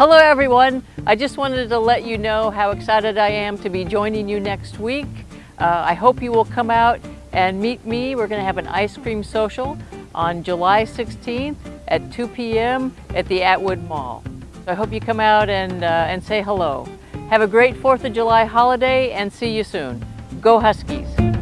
Hello everyone. I just wanted to let you know how excited I am to be joining you next week. Uh, I hope you will come out and meet me. We're going to have an ice cream social on July 16th at 2 p.m. at the Atwood Mall. So I hope you come out and, uh, and say hello. Have a great 4th of July holiday and see you soon. Go Huskies!